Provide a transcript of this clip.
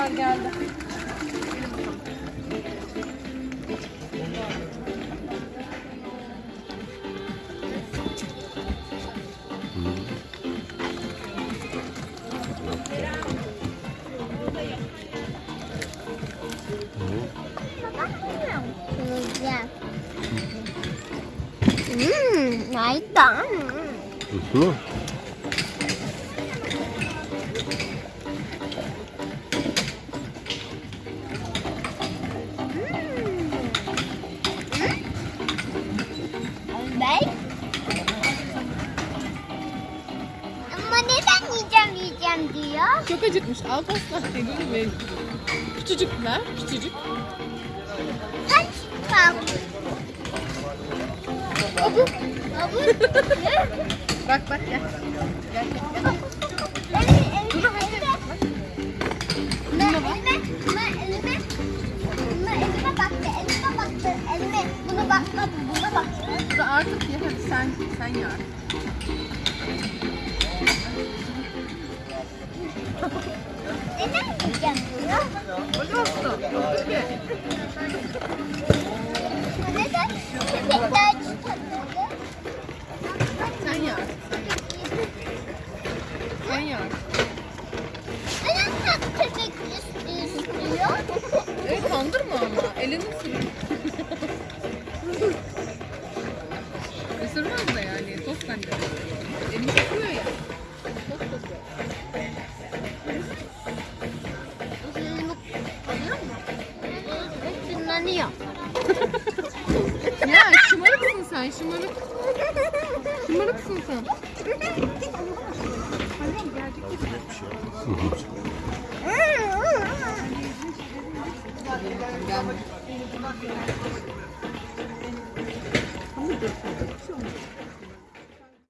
Tekrar geldi. Mmm, nice done. Mm-hmm. 다. Hı. Ben? Ama neden yiyeceğim yiyeceğim diyor? Çok acıkmış. Al pasta. Eylül ve küçücük ver. Küçücük. Kaç bak. Abu. Abu. Bak bak gel. Gel gel. Elime, elime, baktı, elime baktı, elime. Buna bakmadı, buna baktı. Da artık ye hadi sen sen artık. Neden yiyeceğim diyor? Hadi olsun. Peki. Neden? Köpekler çıkartmadı. Sen artık. Sen artık. Neden köpek istiyor? Kandırma ama. Elini sür. Sürüyor ya. Şımarıksın sen şımarık. Şımarıksın sen. Gelme.